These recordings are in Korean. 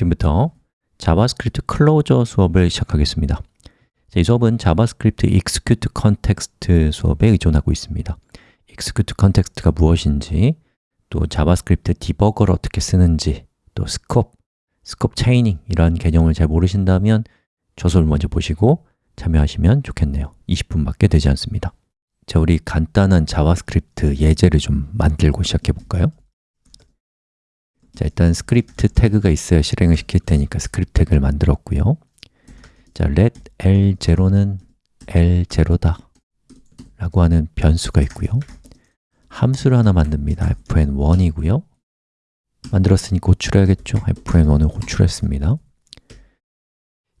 지금부터 자바스크립트 closure 수업을 시작하겠습니다. 이 수업은 자바스크립트 execute context 수업에 의존하고 있습니다. execute context가 무엇인지 또 자바스크립트 debugger를 어떻게 쓰는지 또 scope, scope chaining 이런 개념을 잘 모르신다면 저 수업을 먼저 보시고 참여하시면 좋겠네요. 20분밖에 되지 않습니다. 자, 우리 간단한 자바스크립트 예제를 좀 만들고 시작해 볼까요? 자, 일단 스크립트 태그가 있어야 실행을 시킬 테니까 스크립트 태그를 만들었고요. 자, let l0는 l0다 라고 하는 변수가 있고요. 함수를 하나 만듭니다. Fn1이고요. 만들었으니 호출해야겠죠? fn1을 호출했습니다.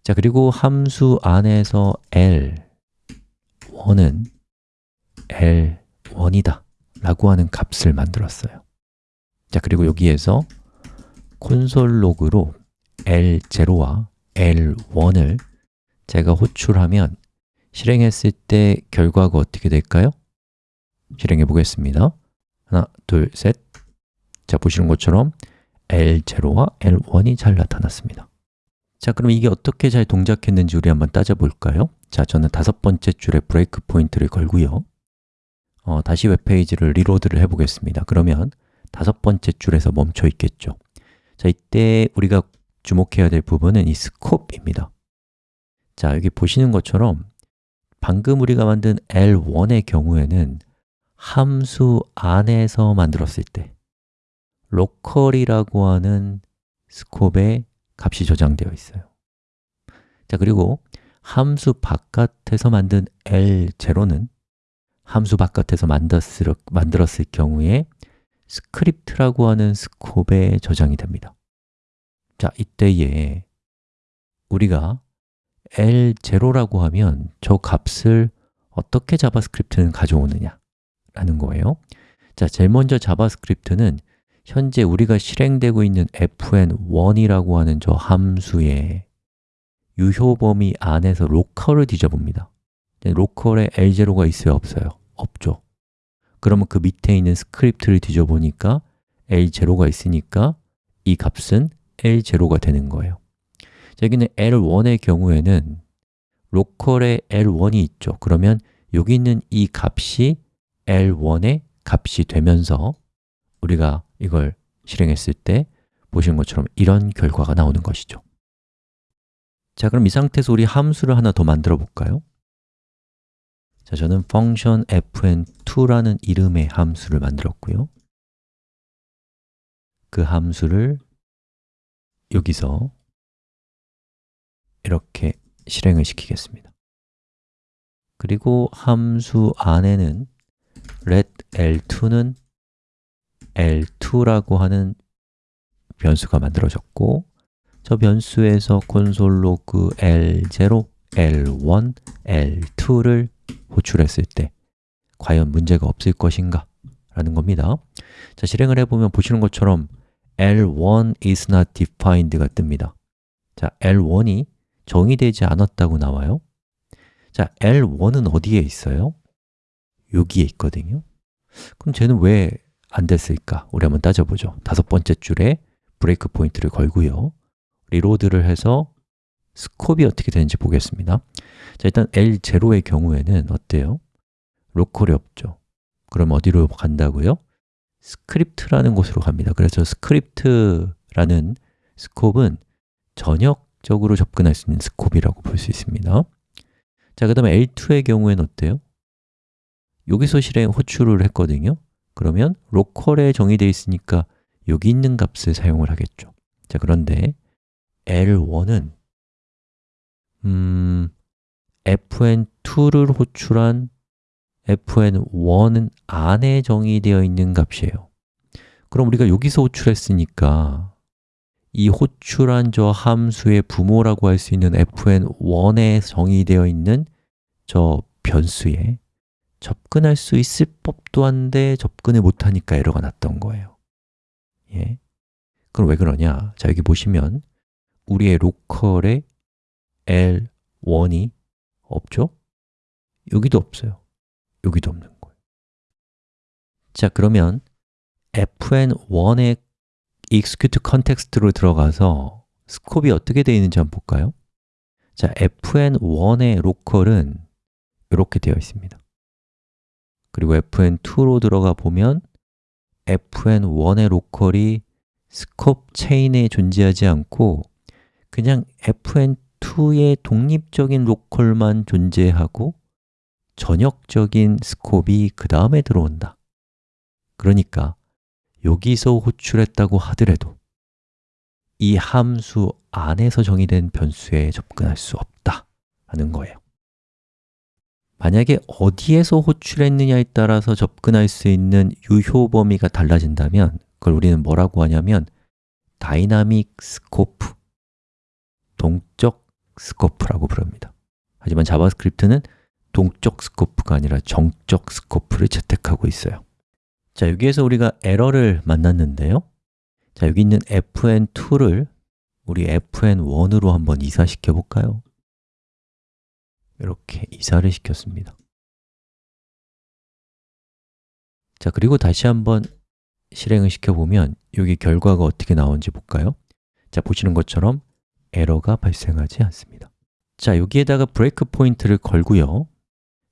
자, 그리고 함수 안에서 l1은 l1이다 라고 하는 값을 만들었어요. 자, 그리고 여기에서 console log로 L0와 L1을 제가 호출하면 실행했을 때 결과가 어떻게 될까요? 실행해 보겠습니다. 하나, 둘, 셋. 자, 보시는 것처럼 L0와 L1이 잘 나타났습니다. 자, 그럼 이게 어떻게 잘 동작했는지 우리 한번 따져볼까요? 자, 저는 다섯 번째 줄에 breakpoint를 걸고요. 어, 다시 웹페이지를 reload를 해보겠습니다. 그러면 다섯 번째 줄에서 멈춰 있겠죠 자, 이때 우리가 주목해야 될 부분은 이 scope입니다. 자, 여기 보시는 것처럼 방금 우리가 만든 L1의 경우에는 함수 안에서 만들었을 때 local이라고 하는 scope에 값이 저장되어 있어요. 자, 그리고 함수 바깥에서 만든 L0는 함수 바깥에서 만들었을 경우에 스크립트라고 하는 scope에 저장이 됩니다 자, 이때에 우리가 L0라고 하면 저 값을 어떻게 자바스크립트는 가져오느냐 라는 거예요 자, 제일 먼저 자바스크립트는 현재 우리가 실행되고 있는 fn1이라고 하는 저 함수의 유효 범위 안에서 local을 뒤져봅니다 local에 L0가 있어요? 없어요? 없죠 그러면 그 밑에 있는 스크립트를 뒤져보니까 L0가 있으니까 이 값은 L0가 되는 거예요. 자, 여기는 L1의 경우에는 로컬에 L1이 있죠. 그러면 여기 있는 이 값이 L1의 값이 되면서 우리가 이걸 실행했을 때 보시는 것처럼 이런 결과가 나오는 것이죠. 자, 그럼 이 상태에서 우리 함수를 하나 더 만들어 볼까요? 자, 저는 function fn2라는 이름의 함수를 만들었고요. 그 함수를 여기서 이렇게 실행을 시키겠습니다. 그리고 함수 안에는 let l2는 l2라고 하는 변수가 만들어졌고 저 변수에서 로그 l0, l1, l2를 호출했을 때 과연 문제가 없을 것인가? 라는 겁니다 자, 실행을 해보면 보시는 것처럼 L1 is not defined가 뜹니다 자, L1이 정의되지 않았다고 나와요 자, L1은 어디에 있어요? 여기에 있거든요 그럼 쟤는 왜 안 됐을까? 우리 한번 따져보죠 다섯 번째 줄에 breakpoint를 걸고요 reload를 해서 scope가 어떻게 되는지 보겠습니다 자, 일단 L0의 경우에는 어때요? local이 없죠. 그럼 어디로 간다고요? 스크립트라는 곳으로 갑니다. 그래서 스크립트라는 scope은 전역적으로 접근할 수 있는 scope이라고 볼 수 있습니다. 자, 그 다음에 L2의 경우에는 어때요? 여기서 실행 호출을 했거든요. 그러면 로컬에 정의되어 있으니까 여기 있는 값을 사용을 하겠죠. 자, 그런데 L1은 음, fn2를 호출한 fn1은 안에 정의되어 있는 값이에요 그럼 우리가 여기서 호출했으니까 이 호출한 저 함수의 부모라고 할 수 있는 fn1에 정의되어 있는 저 변수에 접근할 수 있을 법도 한데 접근을 못하니까 에러가 났던 거예요 예. 그럼 왜 그러냐? 자, 여기 보시면 우리의 로컬에 L1이 없죠? 여기도 없어요 여기도 없는 거예요 자, 그러면 fn1의 execute context로 들어가서 스콥이 어떻게 되어 있는지 한번 볼까요? 자, fn1의 local은 이렇게 되어 있습니다 그리고 fn2로 들어가 보면 fn1의 로컬이 스콥 체인에 존재하지 않고 그냥 fn2의 독립적인 local만 존재하고 전역적인 scope이 그 다음에 들어온다. 그러니까 여기서 호출했다고 하더라도 이 함수 안에서 정의된 변수에 접근할 수 없다 하는 거예요. 만약에 어디에서 호출했느냐에 따라서 접근할 수 있는 유효 범위가 달라진다면 그걸 우리는 뭐라고 하냐면 dynamic scope, 동적 scope라고 부릅니다. 하지만 자바스크립트는 동적 scope가 아니라 정적 scope를 채택하고 있어요. 자, 여기에서 우리가 에러를 만났는데요. 자, 여기 있는 fn2를 우리 fn1으로 한번 이사시켜 볼까요? 이렇게 이사를 시켰습니다. 자, 그리고 다시 한번 실행을 시켜보면 여기 결과가 어떻게 나오는지 볼까요? 자, 보시는 것처럼 에러가 발생하지 않습니다. 자, 여기에다가 브레이크 포인트를 걸고요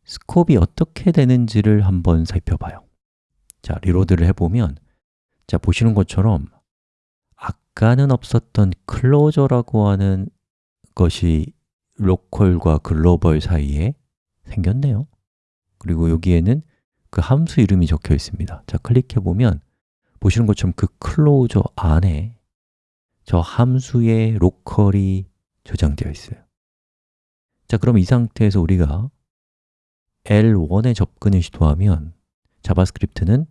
scope이 어떻게 되는지를 한번 살펴봐요. 자, reload를 해보면 자, 보시는 것처럼 아까는 없었던 closure라고 하는 것이 local과 global 사이에 생겼네요. 그리고 여기에는 그 함수 이름이 적혀 있습니다. 자, 클릭해 보면 보시는 것처럼 그 closure 안에 저 함수의 local이 저장되어 있어요. 자, 그럼 이 상태에서 우리가 L1에 접근을 시도하면 자바스크립트는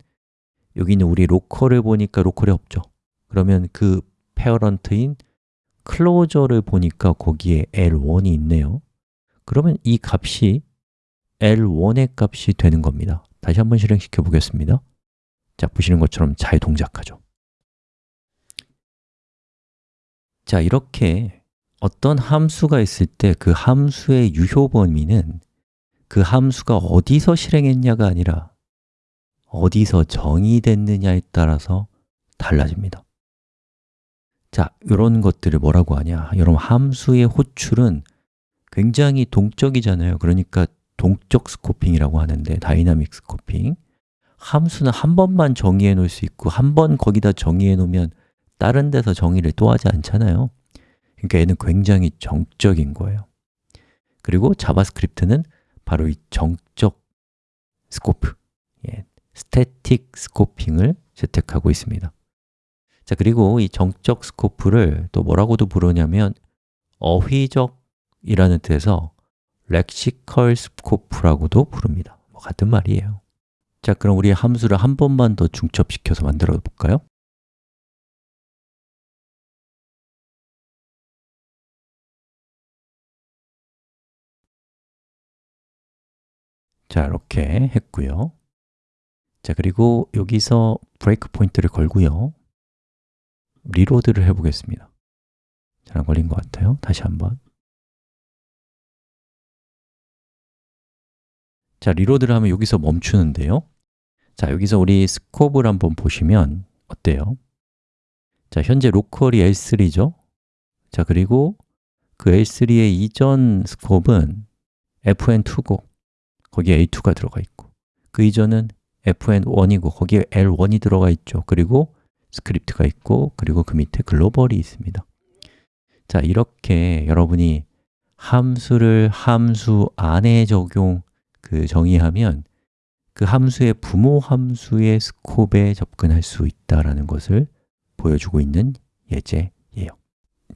여기 있는 우리 local을 보니까 local이 없죠. 그러면 그 parent인 closure를 보니까 거기에 L1이 있네요. 그러면 이 값이 L1의 값이 되는 겁니다. 다시 한번 실행시켜 보겠습니다. 자, 보시는 것처럼 잘 동작하죠. 자, 이렇게 어떤 함수가 있을 때 그 함수의 유효 범위는 그 함수가 어디서 실행했냐가 아니라 어디서 정의됐느냐에 따라서 달라집니다. 자, 이런 것들을 뭐라고 하냐? 여러분, 함수의 호출은 굉장히 동적이잖아요. 그러니까 동적 scoping이라고 하는데 dynamic scoping. 함수는 한 번만 정의해 놓을 수 있고 한 번 거기다 정의해 놓으면 다른 데서 정의를 또 하지 않잖아요. 그러니까 얘는 굉장히 정적인 거예요. 그리고 자바스크립트는 바로 이 정적 scope, 예, static scoping을 채택하고 있습니다. 자, 그리고 이 정적 scope를 또 뭐라고도 부르냐면 어휘적이라는 뜻에서 lexical scope라고도 부릅니다. 뭐 같은 말이에요. 자, 그럼 우리 함수를 한 번만 더 중첩시켜서 만들어 볼까요? 자, 이렇게 했고요. 자, 그리고 여기서 breakpoint를 걸고요. reload를 해보겠습니다. 잘 안 걸린 것 같아요. 다시 한번. 자, reload를 하면 여기서 멈추는데요. 자, 여기서 우리 scope을 한번 보시면 어때요? 자, 현재 local이 L3죠? 자, 그리고 그 L3의 이전 scope은 fn2고 거기에 l2가 들어가 있고 그 이전은 fn1이고 거기에 l1이 들어가 있죠. 그리고 script가 있고 그리고 그 밑에 global이 있습니다. 자, 이렇게 여러분이 함수를 함수 안에 적용, 그 정의하면 그 함수의 부모 함수의 스콥에 접근할 수 있다는 것을 보여주고 있는 예제예요.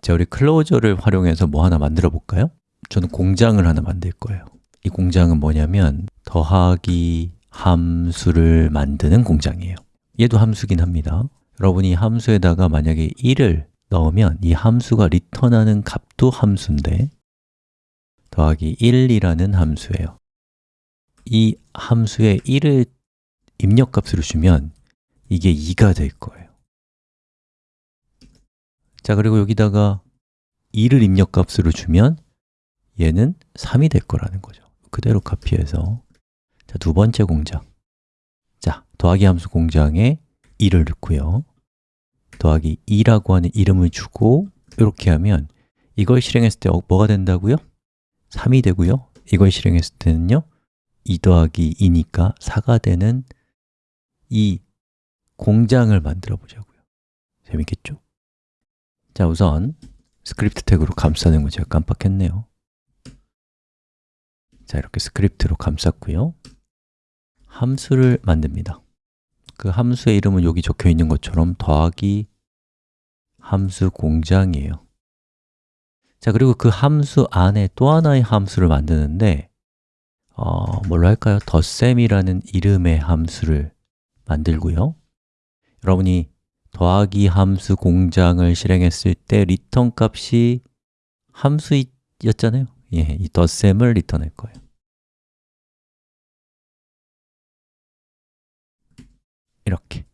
자, 우리 클로저를 활용해서 뭐 하나 만들어 볼까요? 저는 공장을 하나 만들 거예요 이 공장은 뭐냐면 더하기 함수를 만드는 공장이에요. 얘도 함수긴 합니다. 여러분이 함수에다가 만약에 1을 넣으면 이 함수가 리턴하는 값도 함수인데 더하기 1이라는 함수예요. 이 함수에 1을 입력값으로 주면 이게 2가 될 거예요. 자, 그리고 여기다가 2를 입력값으로 주면 얘는 3이 될 거라는 거죠 그대로 카피해서. 자, 두 번째 공장. 자, 더하기 함수 공장에 2를 넣고요. 더하기 2라고 하는 이름을 주고 이렇게 하면 이걸 실행했을 때 어, 뭐가 된다고요? 3이 되고요. 이걸 실행했을 때는요 2 더하기 2니까 4가 되는 이 공장을 만들어 보자고요. 재밌겠죠? 자, 우선 script tag로 감싸는 거 제가 깜빡했네요 자, 이렇게 script로 감쌌고요. 함수를 만듭니다. 그 함수의 이름은 여기 적혀 있는 것처럼 더하기 함수 공장이에요. 자, 그리고 그 함수 안에 또 하나의 함수를 만드는데 어, 뭘로 할까요? 덧셈이라는 이름의 함수를 만들고요. 여러분이 더하기 함수 공장을 실행했을 때 return 값이 함수였잖아요 예, 이 덧셈을 return할 거예요. 이렇게.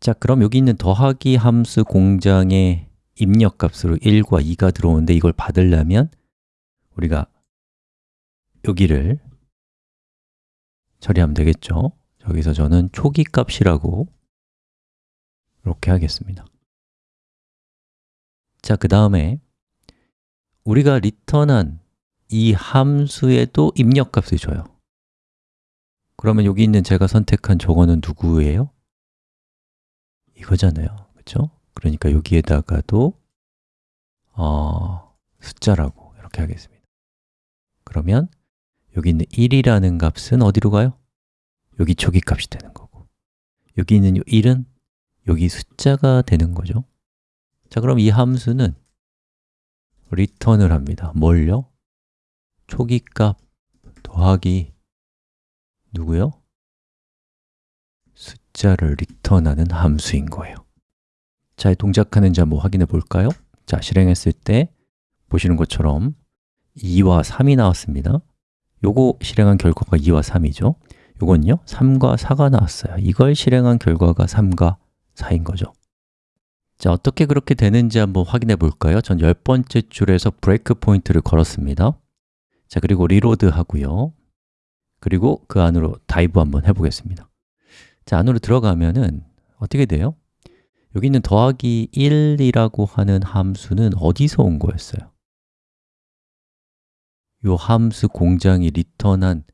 자, 그럼 여기 있는 더하기 함수 공장의 입력값으로 1과 2가 들어오는데 이걸 받으려면 우리가 여기를 처리하면 되겠죠? 여기서 저는 초기 값이라고 이렇게 하겠습니다. 자, 그 다음에 우리가 리턴한 이 함수에도 입력값을 줘요 그러면 여기 있는 제가 선택한 저거는 누구예요? 이거잖아요 그렇죠? 그러니까 여기에다가도 어, 숫자라고 이렇게 하겠습니다 그러면 여기 있는 1이라는 값은 어디로 가요? 여기 초기 값이 되는 거고 여기 있는 1은 여기 숫자가 되는 거죠 자, 그럼 이 함수는 리턴을 합니다 뭘요? 초기 값 더하기 누구요? 숫자를 리턴하는 함수인 거예요 잘 동작하는지 한번 확인해 볼까요? 자, 실행했을 때 보시는 것처럼 2와 3이 나왔습니다 요거 실행한 결과가 2와 3이죠 요건요, 3과 4가 나왔어요 이걸 실행한 결과가 3과 4인 거죠 자, 어떻게 그렇게 되는지 한번 확인해 볼까요? 전 10번째 줄에서 브레이크 포인트를 걸었습니다 자, 그리고 reload 하고요 그리고 그 안으로 dive 한번 해보겠습니다 자, 안으로 들어가면은 어떻게 돼요? 여기 있는 더하기 1이라고 하는 함수는 어디서 온 거였어요? 이 함수 공장이 return한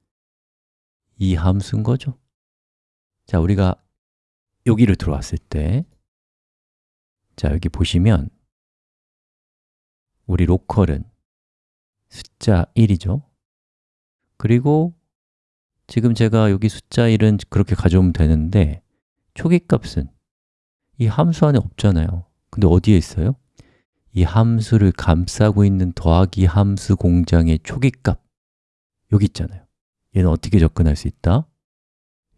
이 함수인 거죠? 자, 우리가 여기를 들어왔을 때 자, 여기 보시면 우리 로컬은 숫자 1이죠. 그리고 지금 제가 여기 숫자 1은 그렇게 가져오면 되는데 초기 값은 이 함수 안에 없잖아요. 근데 어디에 있어요? 이 함수를 감싸고 있는 더하기 함수 공장의 초기 값. 여기 있잖아요. 얘는 어떻게 접근할 수 있다?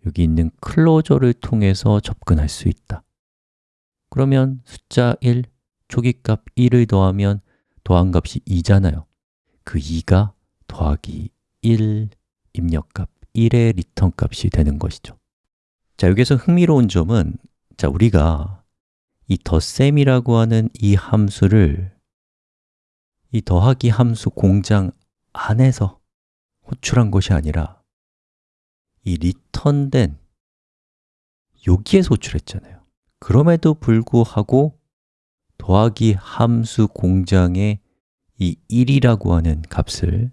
여기 있는 클로저를 통해서 접근할 수 있다 그러면 숫자 1, 초기값 1을 더하면 더한 값이 2잖아요. 그 2가 더하기 1 입력값 1의 return 값이 되는 것이죠. 자, 여기서 흥미로운 점은 자, 우리가 이 덧셈이라고 하는 이 함수를 이 더하기 함수 공장 안에서 호출한 것이 아니라 이 return된 여기에서 호출했잖아요 그럼에도 불구하고 더하기 함수 공장의 이 1이라고 하는 값을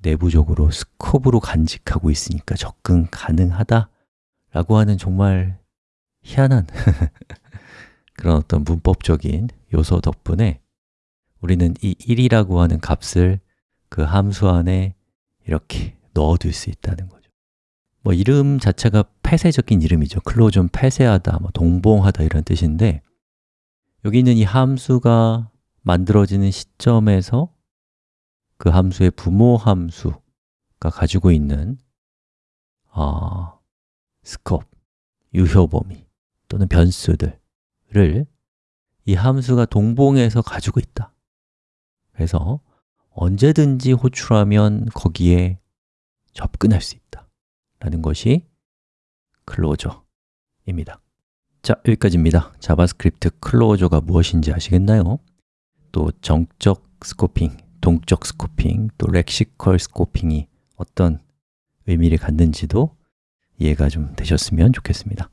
내부적으로 스코브로 간직하고 있으니까 접근 가능하다 라고 하는 정말 희한한 그런 어떤 문법적인 요소 덕분에 우리는 이 1이라고 하는 값을 그 함수 안에 이렇게 넣어둘 수 있다는 거죠 뭐 이름 자체가 폐쇄적인 이름이죠. 클로전 폐쇄하다, 뭐 동봉하다 이런 뜻인데 여기 있는 이 함수가 만들어지는 시점에서 그 함수의 부모 함수가 가지고 있는 어, 스콥, 유효 범위 또는 변수들을 이 함수가 동봉해서 가지고 있다. 그래서 언제든지 호출하면 거기에 접근할 수 있다 라는 것이 closure입니다. 자, 여기까지입니다. JavaScript closure가 무엇인지 아시겠나요? 또 정적 scoping, 동적 scoping, 또 lexical scoping이 어떤 의미를 갖는지도 이해가 좀 되셨으면 좋겠습니다.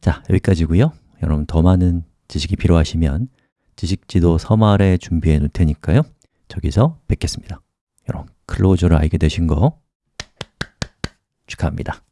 자, 여기까지고요. 여러분 더 많은 지식이 필요하시면 지식지도 서말에 준비해 놓을 테니까요. 저기서 뵙겠습니다. 이런 클로저를 알게 되신 거 축하합니다